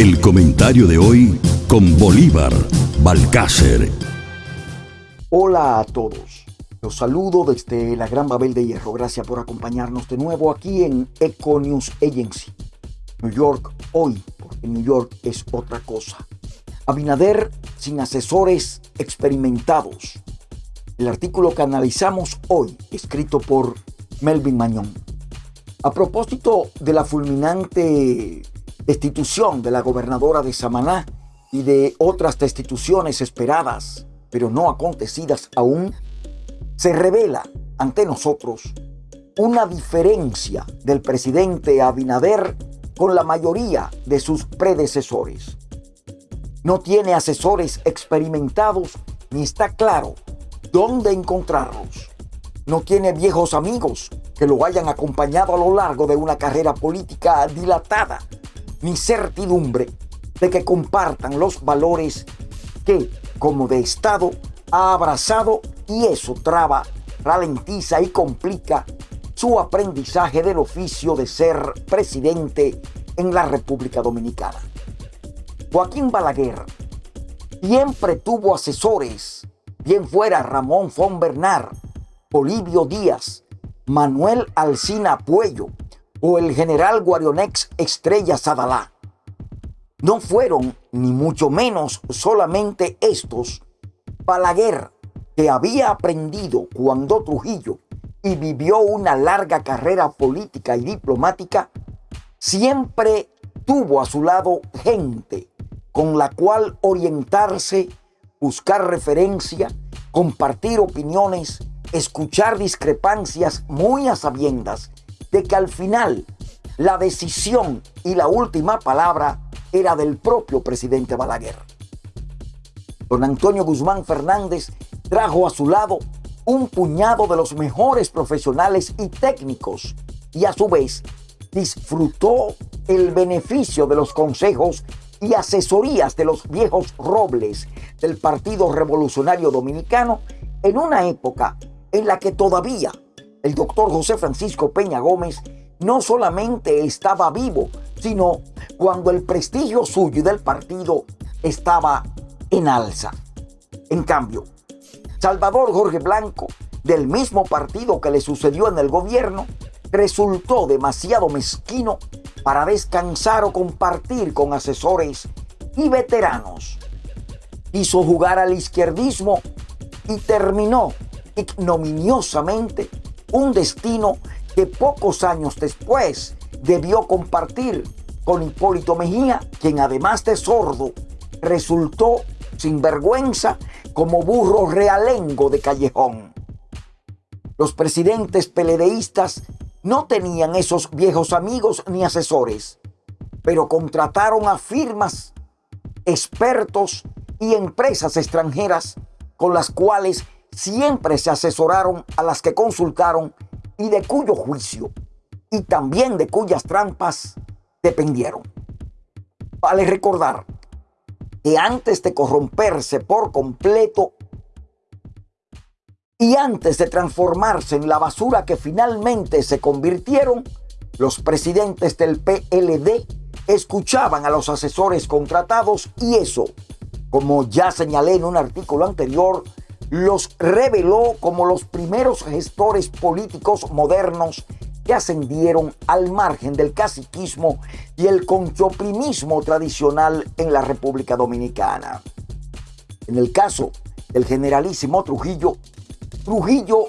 El comentario de hoy con Bolívar Balcácer. Hola a todos. Los saludo desde la Gran Babel de Hierro. Gracias por acompañarnos de nuevo aquí en Eco News Agency. New York hoy, porque New York es otra cosa. Abinader sin asesores experimentados. El artículo que analizamos hoy, escrito por Melvin Mañón. A propósito de la fulminante destitución de la gobernadora de Samaná y de otras destituciones esperadas, pero no acontecidas aún, se revela ante nosotros una diferencia del presidente Abinader con la mayoría de sus predecesores. No tiene asesores experimentados ni está claro dónde encontrarlos. No tiene viejos amigos que lo hayan acompañado a lo largo de una carrera política dilatada ni certidumbre de que compartan los valores que, como de Estado, ha abrazado y eso traba, ralentiza y complica su aprendizaje del oficio de ser presidente en la República Dominicana. Joaquín Balaguer siempre tuvo asesores, bien fuera Ramón Fon Bernard, Olivio Díaz, Manuel Alcina Puello, o el general Guarionex Estrella Sadalá. No fueron, ni mucho menos solamente estos, Balaguer, que había aprendido cuando Trujillo y vivió una larga carrera política y diplomática, siempre tuvo a su lado gente con la cual orientarse, buscar referencia, compartir opiniones, escuchar discrepancias muy a sabiendas de que al final la decisión y la última palabra era del propio presidente Balaguer. Don Antonio Guzmán Fernández trajo a su lado un puñado de los mejores profesionales y técnicos y a su vez disfrutó el beneficio de los consejos y asesorías de los viejos robles del Partido Revolucionario Dominicano en una época en la que todavía el doctor José Francisco Peña Gómez no solamente estaba vivo, sino cuando el prestigio suyo y del partido estaba en alza. En cambio, Salvador Jorge Blanco, del mismo partido que le sucedió en el gobierno, resultó demasiado mezquino para descansar o compartir con asesores y veteranos. Hizo jugar al izquierdismo y terminó ignominiosamente un destino que pocos años después debió compartir con Hipólito Mejía, quien además de sordo, resultó sin vergüenza como burro realengo de callejón. Los presidentes peledeístas no tenían esos viejos amigos ni asesores, pero contrataron a firmas, expertos y empresas extranjeras con las cuales siempre se asesoraron a las que consultaron y de cuyo juicio y también de cuyas trampas dependieron. Vale recordar que antes de corromperse por completo y antes de transformarse en la basura que finalmente se convirtieron, los presidentes del PLD escuchaban a los asesores contratados y eso, como ya señalé en un artículo anterior, los reveló como los primeros gestores políticos modernos que ascendieron al margen del caciquismo y el conchoprimismo tradicional en la República Dominicana. En el caso del generalísimo Trujillo, Trujillo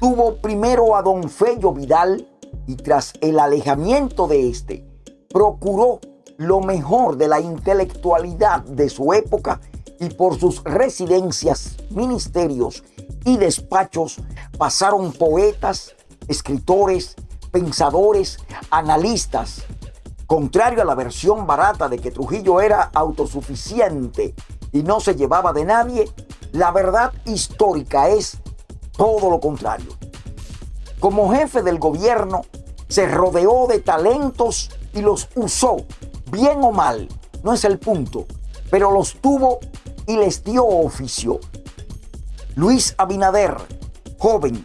tuvo primero a don Fello Vidal y tras el alejamiento de este, procuró lo mejor de la intelectualidad de su época y por sus residencias, ministerios y despachos pasaron poetas, escritores, pensadores, analistas. Contrario a la versión barata de que Trujillo era autosuficiente y no se llevaba de nadie, la verdad histórica es todo lo contrario. Como jefe del gobierno, se rodeó de talentos y los usó, bien o mal, no es el punto, pero los tuvo y les dio oficio. Luis Abinader, joven,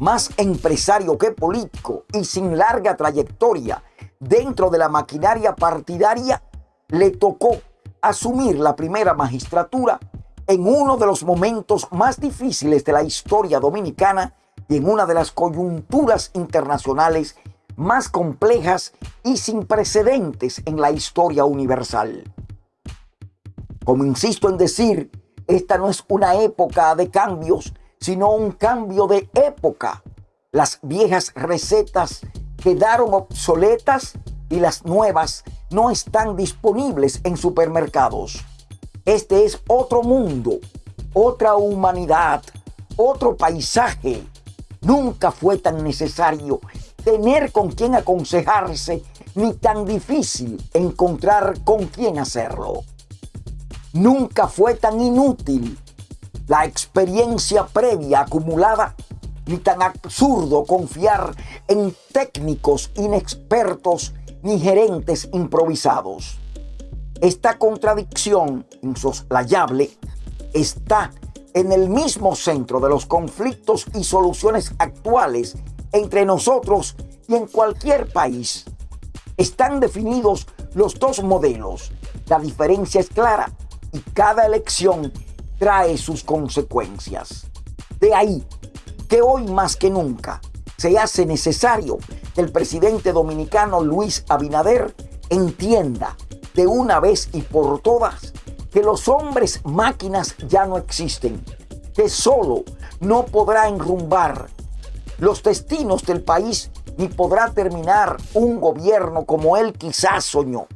más empresario que político y sin larga trayectoria dentro de la maquinaria partidaria, le tocó asumir la primera magistratura en uno de los momentos más difíciles de la historia dominicana y en una de las coyunturas internacionales más complejas y sin precedentes en la historia universal. Como insisto en decir, esta no es una época de cambios, sino un cambio de época. Las viejas recetas quedaron obsoletas y las nuevas no están disponibles en supermercados. Este es otro mundo, otra humanidad, otro paisaje. Nunca fue tan necesario tener con quien aconsejarse ni tan difícil encontrar con quién hacerlo. Nunca fue tan inútil la experiencia previa acumulada ni tan absurdo confiar en técnicos inexpertos ni gerentes improvisados. Esta contradicción insoslayable está en el mismo centro de los conflictos y soluciones actuales entre nosotros y en cualquier país. Están definidos los dos modelos. La diferencia es clara cada elección trae sus consecuencias. De ahí que hoy más que nunca se hace necesario que el presidente dominicano Luis Abinader entienda de una vez y por todas que los hombres máquinas ya no existen, que solo no podrá enrumbar los destinos del país ni podrá terminar un gobierno como él quizás soñó.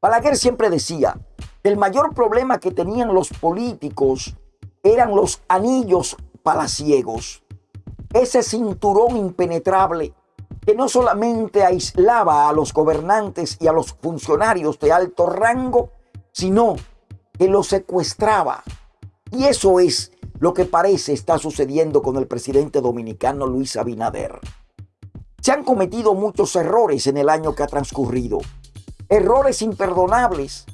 Balaguer siempre decía el mayor problema que tenían los políticos eran los anillos palaciegos, ese cinturón impenetrable que no solamente aislaba a los gobernantes y a los funcionarios de alto rango, sino que los secuestraba. Y eso es lo que parece está sucediendo con el presidente dominicano Luis Abinader. Se han cometido muchos errores en el año que ha transcurrido, errores imperdonables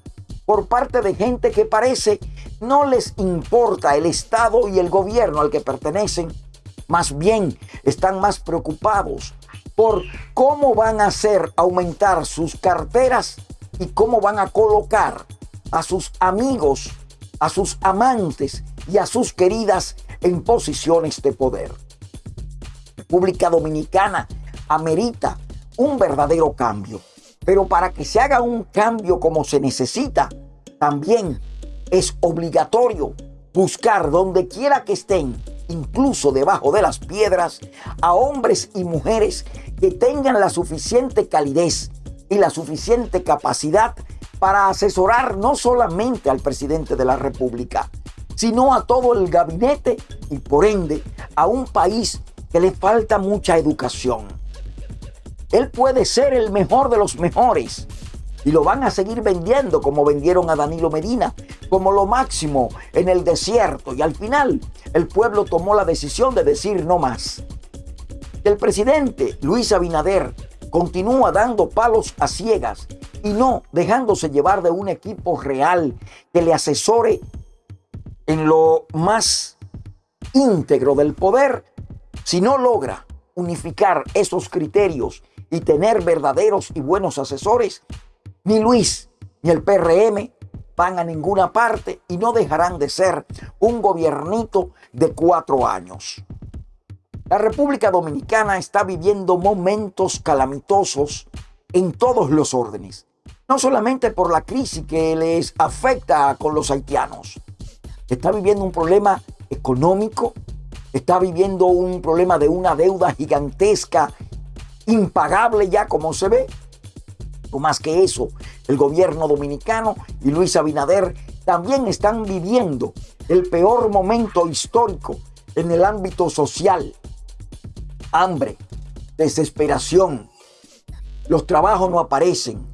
por parte de gente que parece no les importa el Estado y el gobierno al que pertenecen, más bien están más preocupados por cómo van a hacer aumentar sus carteras y cómo van a colocar a sus amigos, a sus amantes y a sus queridas en posiciones de poder. República Dominicana amerita un verdadero cambio, pero para que se haga un cambio como se necesita, también es obligatorio buscar donde quiera que estén, incluso debajo de las piedras, a hombres y mujeres que tengan la suficiente calidez y la suficiente capacidad para asesorar no solamente al presidente de la República, sino a todo el gabinete y por ende a un país que le falta mucha educación. Él puede ser el mejor de los mejores, y lo van a seguir vendiendo como vendieron a Danilo Medina, como lo máximo en el desierto. Y al final el pueblo tomó la decisión de decir no más. El presidente Luis Abinader continúa dando palos a ciegas y no dejándose llevar de un equipo real que le asesore en lo más íntegro del poder, si no logra unificar esos criterios y tener verdaderos y buenos asesores, ni Luis ni el PRM van a ninguna parte y no dejarán de ser un gobiernito de cuatro años. La República Dominicana está viviendo momentos calamitosos en todos los órdenes, no solamente por la crisis que les afecta con los haitianos, está viviendo un problema económico, está viviendo un problema de una deuda gigantesca, impagable ya como se ve, o más que eso, el gobierno dominicano y Luis Abinader también están viviendo el peor momento histórico en el ámbito social. Hambre, desesperación, los trabajos no aparecen,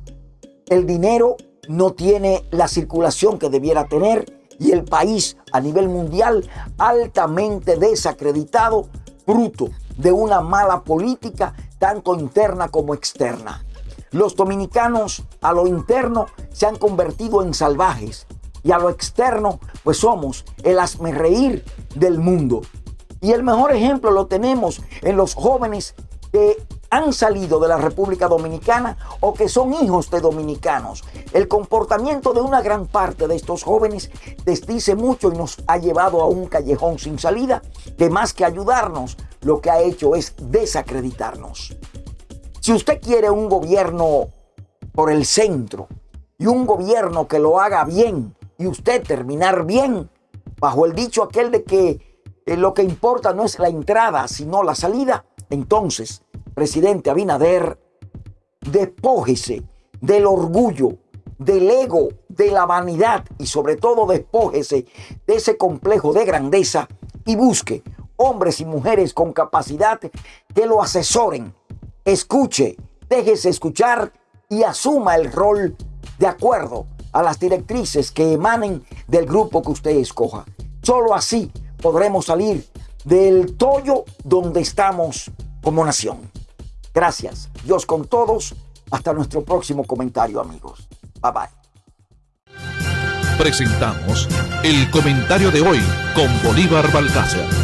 el dinero no tiene la circulación que debiera tener y el país a nivel mundial altamente desacreditado, fruto de una mala política tanto interna como externa. Los dominicanos a lo interno se han convertido en salvajes y a lo externo pues somos el reír del mundo. Y el mejor ejemplo lo tenemos en los jóvenes que han salido de la República Dominicana o que son hijos de dominicanos. El comportamiento de una gran parte de estos jóvenes desdice mucho y nos ha llevado a un callejón sin salida que más que ayudarnos, lo que ha hecho es desacreditarnos. Si usted quiere un gobierno por el centro y un gobierno que lo haga bien y usted terminar bien, bajo el dicho aquel de que eh, lo que importa no es la entrada, sino la salida, entonces, presidente Abinader, despójese del orgullo, del ego, de la vanidad y sobre todo despójese de ese complejo de grandeza y busque hombres y mujeres con capacidad que lo asesoren. Escuche, déjese escuchar y asuma el rol de acuerdo a las directrices que emanen del grupo que usted escoja. Solo así podremos salir del tollo donde estamos como nación. Gracias. Dios con todos. Hasta nuestro próximo comentario, amigos. Bye bye. Presentamos el comentario de hoy con Bolívar Balcácer.